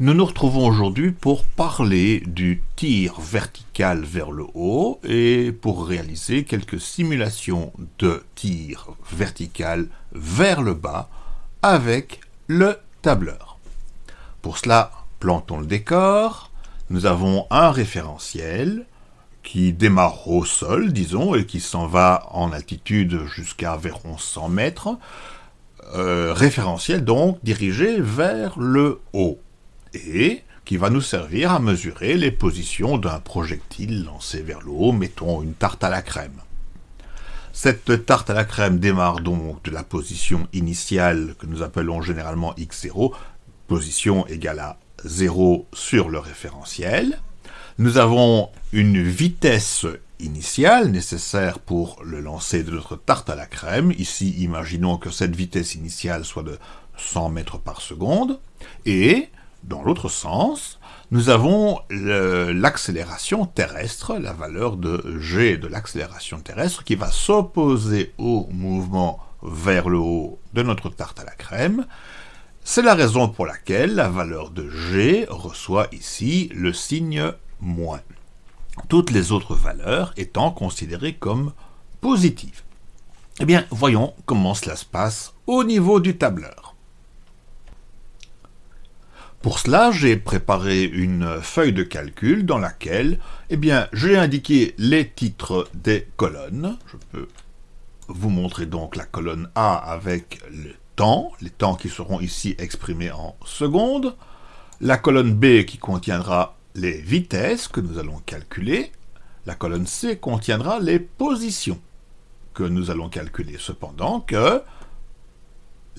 Nous nous retrouvons aujourd'hui pour parler du tir vertical vers le haut et pour réaliser quelques simulations de tir vertical vers le bas avec le tableur. Pour cela, plantons le décor. Nous avons un référentiel qui démarre au sol, disons, et qui s'en va en altitude jusqu'à environ 100 mètres. Euh, référentiel donc dirigé vers le haut et qui va nous servir à mesurer les positions d'un projectile lancé vers le haut, mettons une tarte à la crème. Cette tarte à la crème démarre donc de la position initiale que nous appelons généralement x0, position égale à 0 sur le référentiel. Nous avons une vitesse initiale nécessaire pour le lancer de notre tarte à la crème. Ici, imaginons que cette vitesse initiale soit de 100 mètres par seconde. Et dans l'autre sens, nous avons l'accélération terrestre, la valeur de g de l'accélération terrestre, qui va s'opposer au mouvement vers le haut de notre tarte à la crème. C'est la raison pour laquelle la valeur de g reçoit ici le signe moins. Toutes les autres valeurs étant considérées comme positives. Eh bien, voyons comment cela se passe au niveau du tableur. Pour cela, j'ai préparé une feuille de calcul dans laquelle eh bien, j'ai indiqué les titres des colonnes. Je peux vous montrer donc la colonne A avec le temps, les temps qui seront ici exprimés en secondes, la colonne B qui contiendra les vitesses que nous allons calculer, la colonne C contiendra les positions que nous allons calculer, cependant que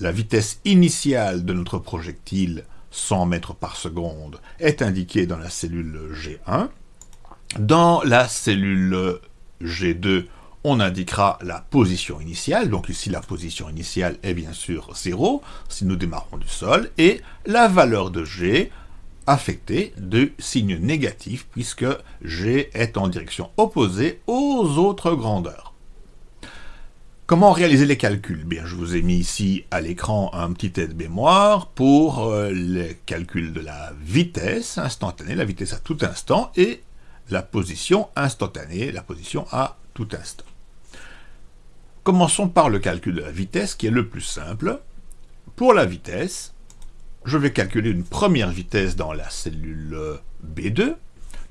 la vitesse initiale de notre projectile 100 mètres par seconde est indiqué dans la cellule G1. Dans la cellule G2, on indiquera la position initiale, donc ici la position initiale est bien sûr 0, si nous démarrons du sol, et la valeur de G affectée de signe négatif, puisque G est en direction opposée aux autres grandeurs. Comment réaliser les calculs? Bien, je vous ai mis ici à l'écran un petit aide-mémoire pour euh, les calculs de la vitesse instantanée, la vitesse à tout instant, et la position instantanée, la position à tout instant. Commençons par le calcul de la vitesse, qui est le plus simple. Pour la vitesse, je vais calculer une première vitesse dans la cellule B2.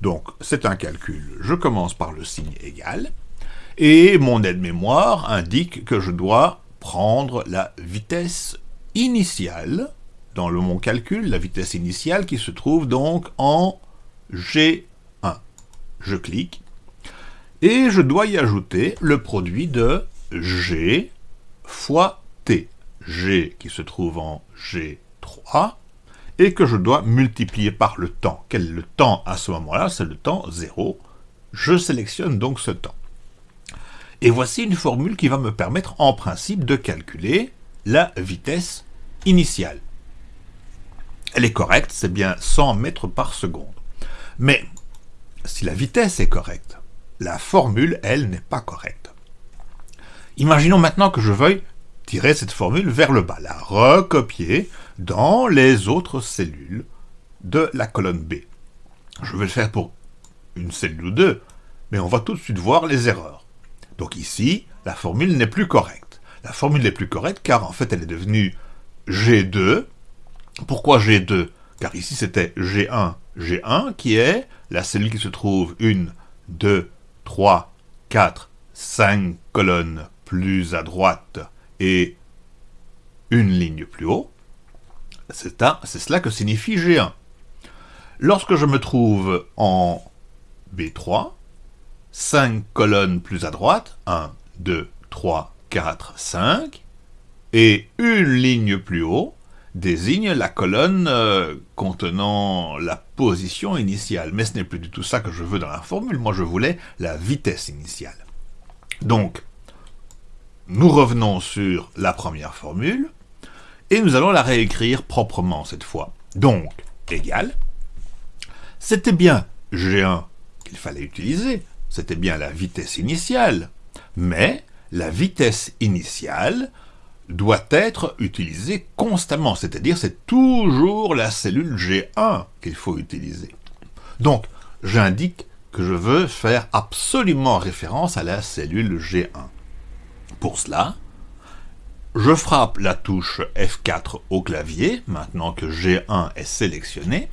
Donc, c'est un calcul. Je commence par le signe égal et mon aide-mémoire indique que je dois prendre la vitesse initiale dans le, mon calcul, la vitesse initiale qui se trouve donc en G1. Je clique et je dois y ajouter le produit de G fois T. G qui se trouve en G3 et que je dois multiplier par le temps. Quel est le temps à ce moment-là? C'est le temps 0. Je sélectionne donc ce temps. Et voici une formule qui va me permettre en principe de calculer la vitesse initiale. Elle est correcte, c'est bien 100 mètres par seconde. Mais si la vitesse est correcte, la formule, elle, n'est pas correcte. Imaginons maintenant que je veuille tirer cette formule vers le bas, la recopier dans les autres cellules de la colonne B. Je vais le faire pour une cellule ou deux, mais on va tout de suite voir les erreurs. Donc ici, la formule n'est plus correcte. La formule n'est plus correcte car en fait elle est devenue G2. Pourquoi G2 Car ici c'était G1, G1 qui est la cellule qui se trouve une, deux, trois, quatre, cinq colonnes plus à droite et une ligne plus haut. C'est cela que signifie G1. Lorsque je me trouve en B3, 5 colonnes plus à droite, 1, 2, 3, 4, 5, et une ligne plus haut désigne la colonne euh, contenant la position initiale. Mais ce n'est plus du tout ça que je veux dans la formule, moi je voulais la vitesse initiale. Donc, nous revenons sur la première formule, et nous allons la réécrire proprement cette fois. Donc, égal, c'était bien G1 qu'il fallait utiliser, c'était bien la vitesse initiale. Mais la vitesse initiale doit être utilisé constamment, c'est-à-dire c'est toujours la cellule G1 qu'il faut utiliser. Donc, j'indique que je veux faire absolument référence à la cellule G1. Pour cela, je frappe la touche F4 au clavier, maintenant que G1 est sélectionné,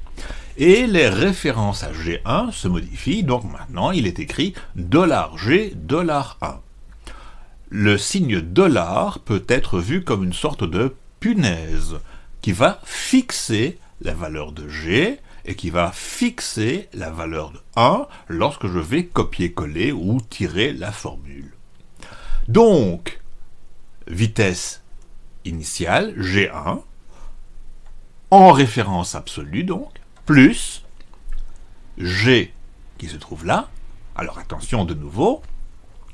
et les références à G1 se modifient, donc maintenant il est écrit $G, $1. Le signe dollar peut être vu comme une sorte de punaise qui va fixer la valeur de G et qui va fixer la valeur de 1 lorsque je vais copier-coller ou tirer la formule. Donc, vitesse initiale, G1, en référence absolue donc, plus G qui se trouve là. Alors attention de nouveau,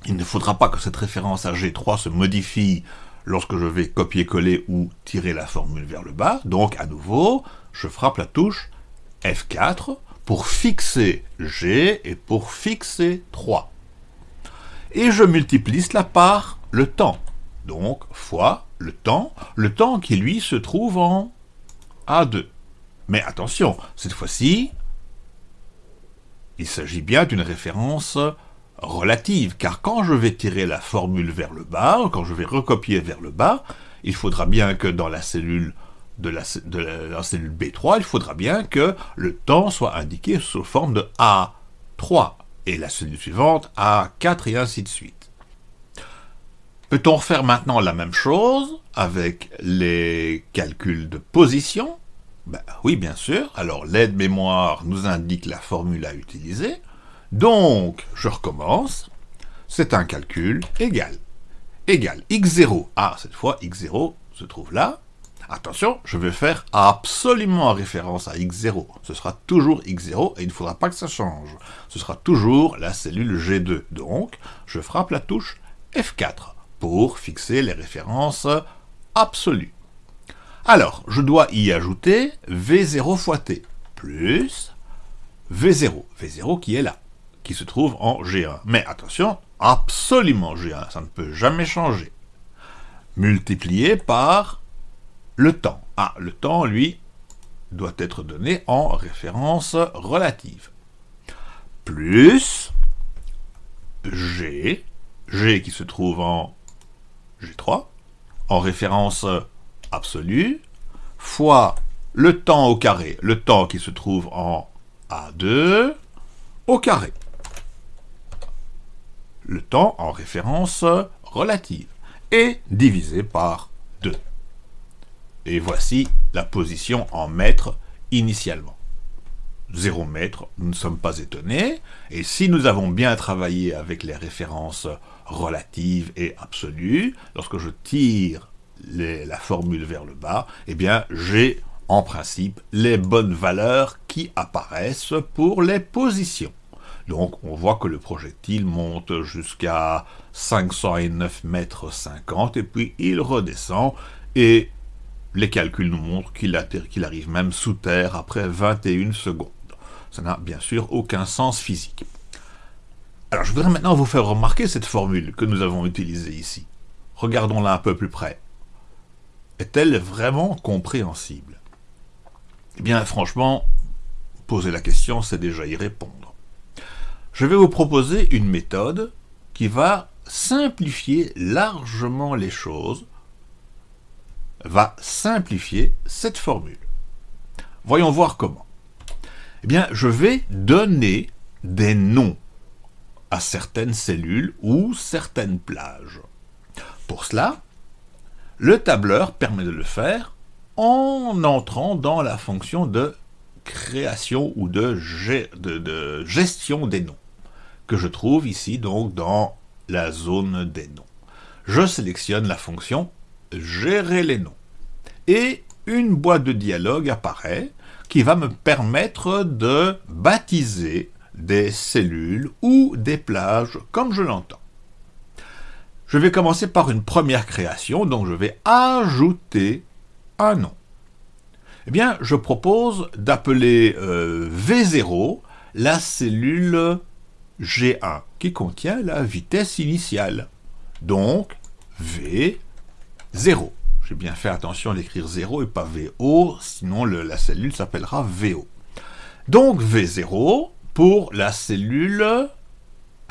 il ne faudra pas que cette référence à G3 se modifie lorsque je vais copier-coller ou tirer la formule vers le bas. Donc à nouveau, je frappe la touche F4 pour fixer G et pour fixer 3. Et je multiplie cela par le temps. Donc fois le temps, le temps qui lui se trouve en A2. Mais attention, cette fois-ci, il s'agit bien d'une référence relative, car quand je vais tirer la formule vers le bas, quand je vais recopier vers le bas, il faudra bien que dans la cellule de la, cellule B3, il faudra bien que le temps soit indiqué sous forme de A3, et la cellule suivante A4 et ainsi de suite. Peut-on refaire maintenant la même chose avec les calculs de position ben, Oui, bien sûr. Alors, l'aide-mémoire nous indique la formule à utiliser. Donc, je recommence. C'est un calcul égal. Égal x0. Ah, cette fois, x0 se trouve là. Attention, je vais faire absolument référence à x0. Ce sera toujours x0 et il ne faudra pas que ça change. Ce sera toujours la cellule G2. Donc, je frappe la touche F4 pour fixer les références absolues. Alors, je dois y ajouter V0 fois T, plus V0, V0 qui est là, qui se trouve en G1. Mais attention, absolument G1, ça ne peut jamais changer. Multiplié par le temps. Ah, le temps, lui, doit être donné en référence relative. Plus G, G qui se trouve en G3, en référence absolue, fois le temps au carré, le temps qui se trouve en A2, au carré. Le temps en référence relative, et divisé par 2. Et voici la position en mètres initialement. 0 mètres, nous ne sommes pas étonnés, et si nous avons bien travaillé avec les références relatives et absolues, lorsque je tire la formule vers le bas, eh bien j'ai en principe les bonnes valeurs qui apparaissent pour les positions. Donc on voit que le projectile monte jusqu'à 509 mètres 50 et puis il redescend et les calculs nous montrent qu'il arrive même sous terre après 21 secondes. Ça n'a bien sûr aucun sens physique. Alors je voudrais maintenant vous faire remarquer cette formule que nous avons utilisée ici. Regardons-la un peu plus près. Est-elle vraiment compréhensible? Eh bien franchement, poser la question, c'est déjà y répondre. Je vais vous proposer une méthode qui va simplifier largement les choses va simplifier cette formule. Voyons voir comment. Eh bien, je vais donner des noms à certaines cellules ou certaines plages. Pour cela, le tableur permet de le faire en entrant dans la fonction de création ou de, gestion des noms, que je trouve ici donc dans la zone des noms. Je sélectionne la fonction gérer les noms. Et une boîte de dialogue apparaît qui va me permettre de baptiser des cellules ou des plages comme je l'entends. Je vais commencer par une première création, donc je vais ajouter un nom. Eh bien, je propose d'appeler euh, V0 la cellule G1, qui contient la vitesse initiale. Donc, V 0. J'ai bien fait attention d'écrire 0 et pas VO, sinon la cellule s'appellera VO. Donc V0 pour la cellule...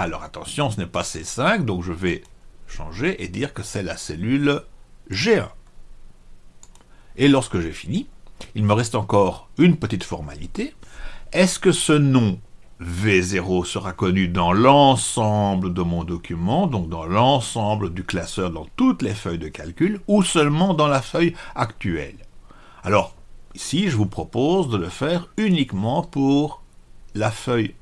Alors attention, ce n'est pas C5, donc je vais changer et dire que c'est la cellule G1. Et lorsque j'ai fini, il me reste encore une petite formalité. Est-ce que ce nom V0 sera connu dans l'ensemble de mon document, donc dans l'ensemble du classeur, dans toutes les feuilles de calcul, ou seulement dans la feuille actuelle? Alors, ici, je vous propose de le faire uniquement pour la feuille 1.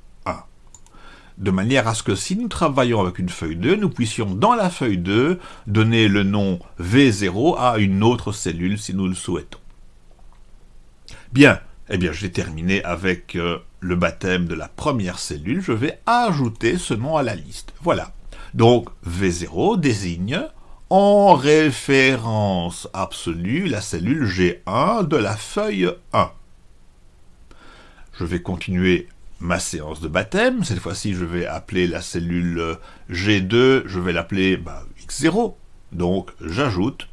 De manière à ce que si nous travaillons avec une feuille 2, nous puissions dans la feuille 2 donner le nom V0 à une autre cellule si nous le souhaitons. Bien, eh bien, j'ai terminé avec euh, le baptême de la première cellule. Je vais ajouter ce nom à la liste. Voilà. Donc, V0 désigne en référence absolue la cellule G1 de la feuille 1. Je vais continuer ma séance de baptême. Cette fois-ci, je vais appeler la cellule G2, je vais l'appeler bah, X0. Donc, j'ajoute,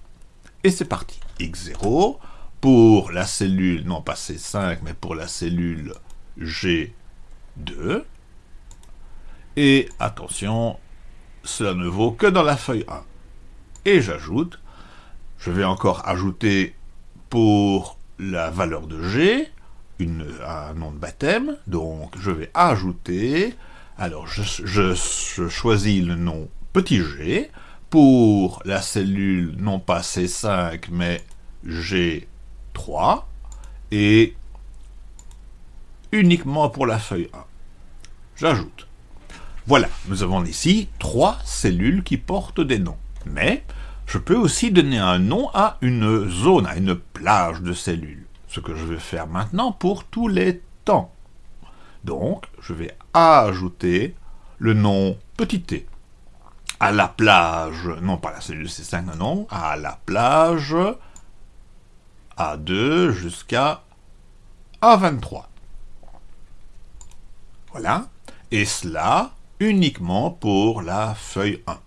et c'est parti. X0, pour la cellule, non pas C5, mais pour la cellule G2. Et attention, cela ne vaut que dans la feuille 1. Et j'ajoute, je vais encore ajouter pour la valeur de G, un nom de baptême, donc je vais ajouter, alors je, je choisis le nom petit g, pour la cellule non pas C5 mais G 3 et uniquement pour la feuille 1. J'ajoute. Voilà, nous avons ici trois cellules qui portent des noms. Mais je peux aussi donner un nom à une zone, à une plage de cellules. Ce que je vais faire maintenant pour tous les temps. Donc, je vais ajouter le nom petit t à la plage, non pas la cellule C5, non, à la plage a2 jusqu'à A23. Voilà. Et cela uniquement pour la feuille 1.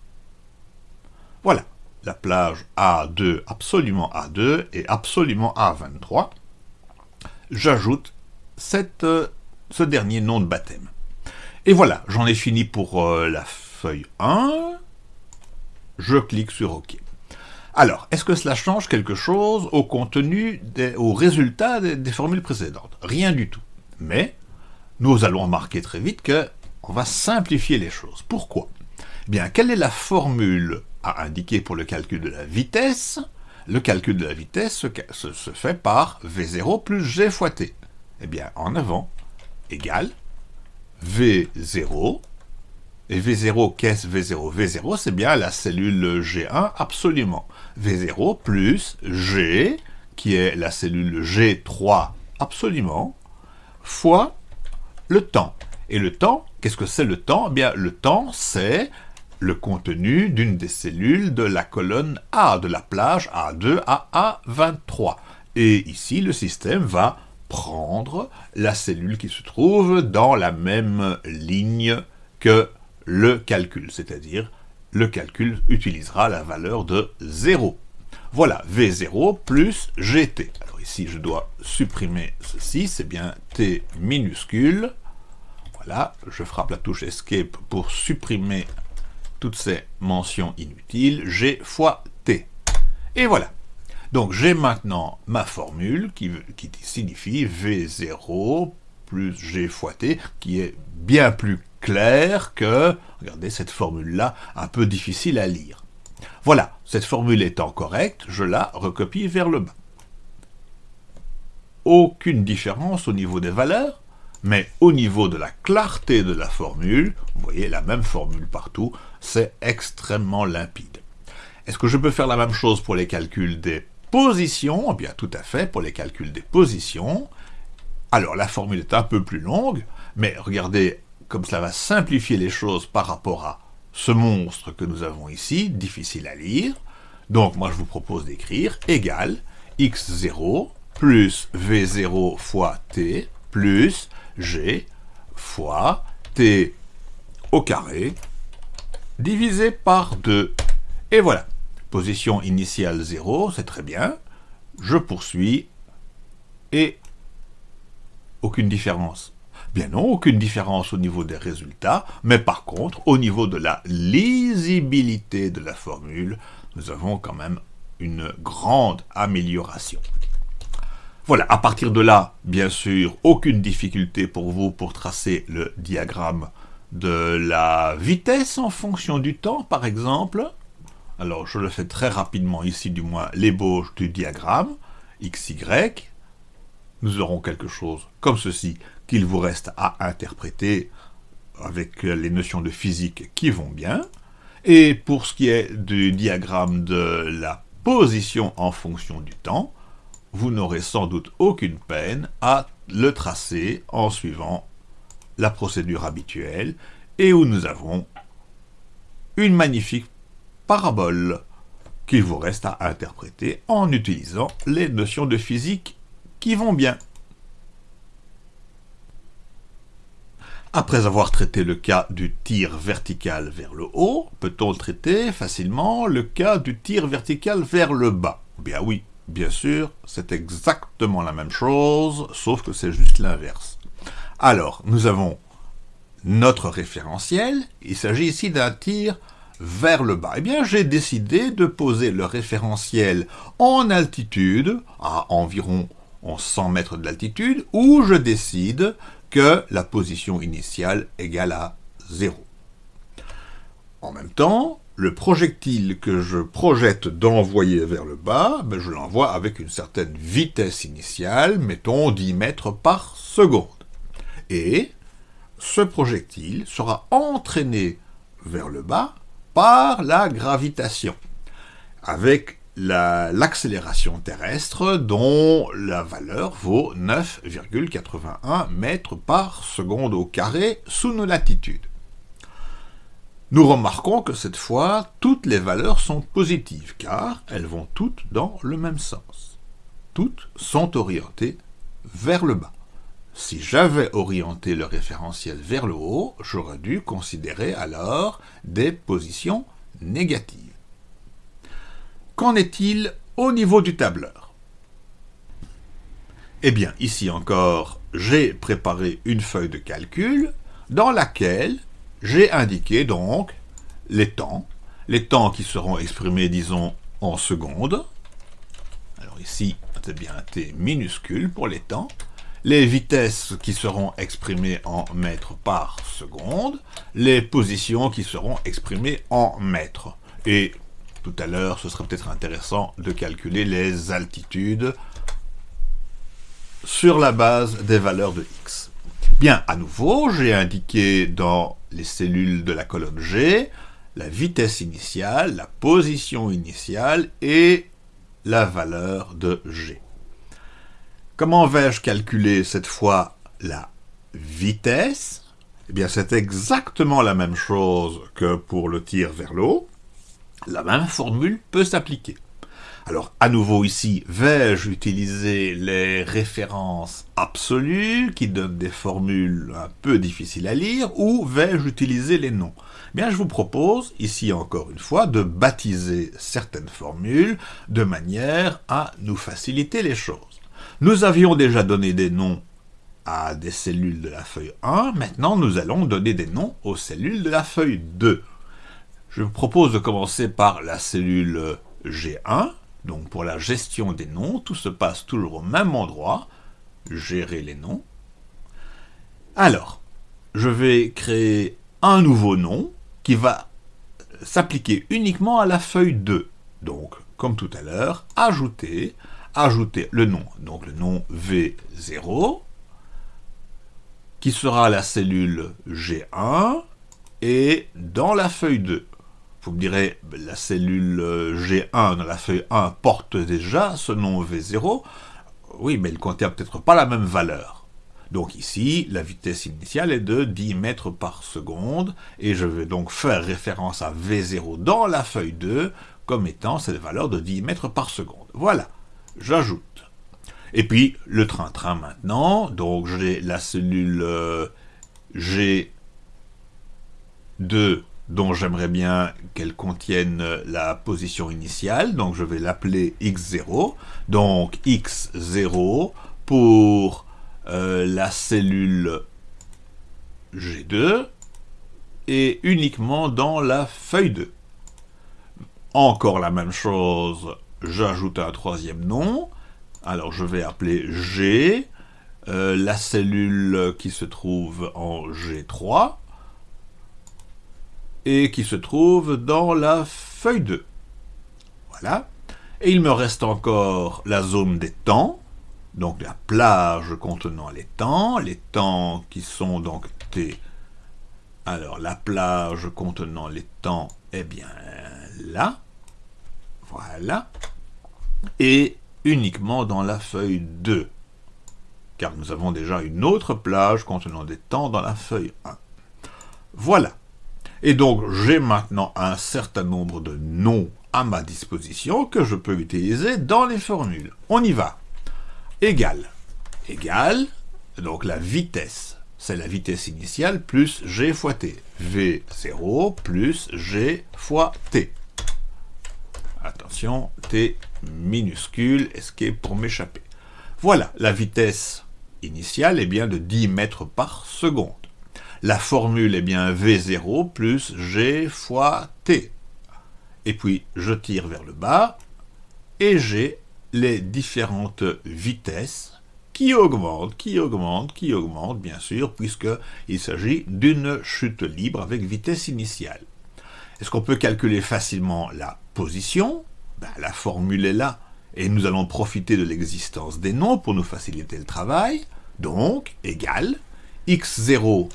Voilà. La plage A2, absolument A2 et absolument A23. J'ajoute euh, ce dernier nom de baptême. Et voilà, j'en ai fini pour euh, la feuille 1. Je clique sur OK. Alors, est-ce que cela change quelque chose au contenu, au résultat des, formules précédentes? Rien du tout. Mais nous allons remarquer très vite que on va simplifier les choses. Pourquoi? Eh Bien, quelle est la formule à indiquer pour le calcul de la vitesse? Le calcul de la vitesse se, fait par V0 plus G fois T. Eh bien, en avant, égale V0 et V0, qu'est-ce V0 V0, c'est bien la cellule G1, absolument. V0 plus G, qui est la cellule G3, absolument, fois le temps. Et le temps, qu'est-ce que c'est le temps? Eh bien, le temps, c'est le contenu d'une des cellules de la colonne A, de la plage A2 à A23. Et ici, le système va prendre la cellule qui se trouve dans la même ligne que le calcul, c'est-à-dire le calcul utilisera la valeur de 0. Voilà, V0 plus GT. Alors ici, je dois supprimer ceci, c'est bien T minuscule. Voilà, je frappe la touche Escape pour supprimer toutes ces mentions inutiles, G fois T. Et voilà. Donc j'ai maintenant ma formule qui, qui signifie V0 plus G fois T, qui est bien plus clair que, regardez cette formule-là, un peu difficile à lire. Voilà, cette formule étant correcte, je la recopie vers le bas. Aucune différence au niveau des valeurs, mais au niveau de la clarté de la formule, vous voyez la même formule partout, c'est extrêmement limpide. Est-ce que je peux faire la même chose pour les calculs des positions? Eh bien tout à fait, pour les calculs des positions. Alors la formule est un peu plus longue, mais regardez comme cela va simplifier les choses par rapport à ce monstre que nous avons ici, difficile à lire. Donc moi je vous propose d'écrire égal x0 plus v0 fois t plus g fois t au carré divisé par 2. Et voilà. Position initiale 0, c'est très bien. Je poursuis et aucune différence. Bien non, aucune différence au niveau des résultats, mais par contre, au niveau de la lisibilité de la formule, nous avons quand même une grande amélioration. Voilà, à partir de là, bien sûr, aucune difficulté pour vous pour tracer le diagramme de la vitesse en fonction du temps, par exemple. Alors, je le fais très rapidement ici, du moins, l'ébauche du diagramme, XY. Nous aurons quelque chose comme ceci qu'il vous reste à interpréter avec les notions de physique qui vont bien. Et pour ce qui est du diagramme de la position en fonction du temps, vous n'aurez sans doute aucune peine à le tracer en suivant la procédure habituelle et où nous avons une magnifique parabole qu'il vous reste à interpréter en utilisant les notions de physique qui vont bien. Après avoir traité le cas du tir vertical vers le haut, peut-on traiter facilement le cas du tir vertical vers le bas? Bien oui, bien sûr, c'est exactement la même chose, sauf que c'est juste l'inverse. Alors, nous avons notre référentiel, il s'agit ici d'un tir vers le bas. Eh bien, j'ai décidé de poser le référentiel en altitude, à environ 100 mètres d'altitude, où je décide que la position initiale égale à 0. En même temps, le projectile que je projette d'envoyer vers le bas, ben, je l'envoie avec une certaine vitesse initiale, mettons 10 mètres par seconde. Et ce projectile sera entraîné vers le bas par la gravitation, avec l'accélération terrestre dont la valeur vaut 9,81 mètres par seconde au carré sous nos latitudes. Nous remarquons que cette fois, toutes les valeurs sont positives, car elles vont toutes dans le même sens. Toutes sont orientées vers le bas. Si j'avais orienté le référentiel vers le haut, j'aurais dû considérer alors des positions négatives. Qu'en est-il au niveau du tableur? Eh bien, ici encore, j'ai préparé une feuille de calcul dans laquelle j'ai indiqué donc les temps, les temps qui seront exprimés, disons, en secondes. Alors ici, c'est bien un t minuscule pour les temps, les vitesses qui seront exprimées en mètres par seconde, les positions qui seront exprimées en mètres. Et tout à l'heure, ce serait peut-être intéressant de calculer les altitudes sur la base des valeurs de x. Bien, à nouveau, j'ai indiqué dans les cellules de la colonne G la vitesse initiale, la position initiale et la valeur de G. Comment vais-je calculer cette fois la vitesse? Eh bien, c'est exactement la même chose que pour le tir vers l'eau. La même formule peut s'appliquer. Alors, à nouveau ici, vais-je utiliser les références absolues qui donnent des formules un peu difficiles à lire ou vais-je utiliser les noms? Eh Bien, je vous propose, ici encore une fois, de baptiser certaines formules de manière à nous faciliter les choses. Nous avions déjà donné des noms à des cellules de la feuille 1, maintenant nous allons donner des noms aux cellules de la feuille 2. Je vous propose de commencer par la cellule G1, donc pour la gestion des noms, tout se passe toujours au même endroit, gérer les noms. Alors, je vais créer un nouveau nom qui va s'appliquer uniquement à la feuille 2. Donc, comme tout à l'heure, ajouter ajouter le nom, donc le nom V0, qui sera la cellule G1, et dans la feuille 2. Vous me direz, la cellule G1 dans la feuille 1 porte déjà ce nom V0. Oui, mais elle contient peut-être pas la même valeur. Donc ici, la vitesse initiale est de 10 mètres par seconde, et je vais donc faire référence à V0 dans la feuille 2 comme étant cette valeur de 10 mètres par seconde. Voilà j'ajoute. Et puis, le train-train maintenant, donc j'ai la cellule euh, G2 dont j'aimerais bien qu'elle contienne la position initiale, donc je vais l'appeler x0, donc x0 pour euh, la cellule G2, et uniquement dans la feuille 2. Encore la même chose, j'ajoute un troisième nom, alors je vais appeler G, euh, la cellule qui se trouve en G3, et qui se trouve dans la feuille 2. Voilà. Et il me reste encore la zone des temps, donc la plage contenant les temps, les temps qui sont donc T. Alors la plage contenant les temps, eh bien là, voilà, et uniquement dans la feuille 2, car nous avons déjà une autre plage contenant des temps dans la feuille 1. Voilà. Et donc, j'ai maintenant un certain nombre de noms à ma disposition que je peux utiliser dans les formules. On y va. Égal. Égal, donc la vitesse, c'est la vitesse initiale plus g fois t. V0 plus g fois t. Attention, t minuscule, escape pour m'échapper. Voilà, la vitesse initiale est bien de 10 mètres par seconde. La formule est bien V0 plus G fois T. Et puis, je tire vers le bas, et j'ai les différentes vitesses qui augmentent, qui augmentent, qui augmentent, bien sûr, puisqu'il s'agit d'une chute libre avec vitesse initiale. Est-ce qu'on peut calculer facilement la position? Ben, La formule est là, et nous allons profiter de l'existence des noms pour nous faciliter le travail. Donc, égal x0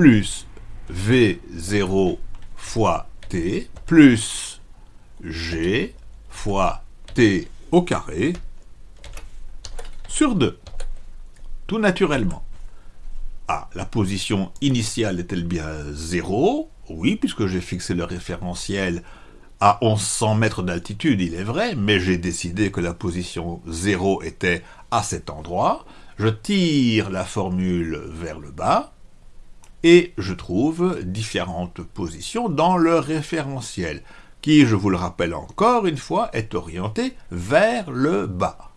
plus V0 fois T plus G fois T au carré sur 2. Tout naturellement. Ah, la position initiale est-elle bien 0 Oui, puisque j'ai fixé le référentiel à 1100 mètres d'altitude, il est vrai, mais j'ai décidé que la position 0 était à cet endroit. Je tire la formule vers le bas, et je trouve différentes positions dans le référentiel, qui, je vous le rappelle encore une fois, est orienté vers le bas.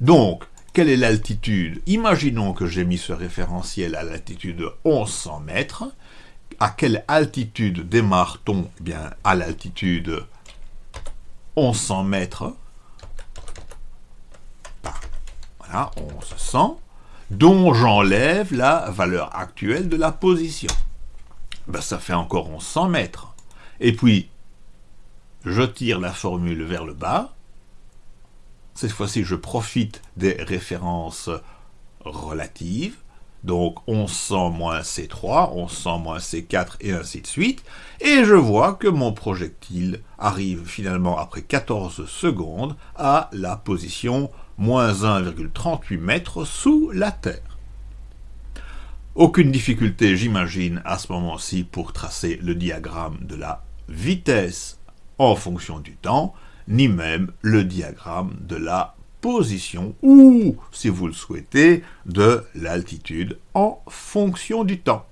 Donc, quelle est l'altitude? Imaginons que j'ai mis ce référentiel à l'altitude 1100 mètres. À quelle altitude démarre-t-on? Eh bien, à l'altitude 1100 mètres. Voilà, 1100 dont j'enlève la valeur actuelle de la position. Ben, ça fait encore 1100 mètres. Et puis, je tire la formule vers le bas. Cette fois-ci, je profite des références relatives. Donc 1100 moins C3, 1100 moins C4 et ainsi de suite. Et je vois que mon projectile arrive finalement après 14 secondes à la position moins 1,38 mètres sous la Terre. Aucune difficulté, j'imagine, à ce moment-ci pour tracer le diagramme de la vitesse en fonction du temps, ni même le diagramme de la position ou, si vous le souhaitez, de l'altitude en fonction du temps.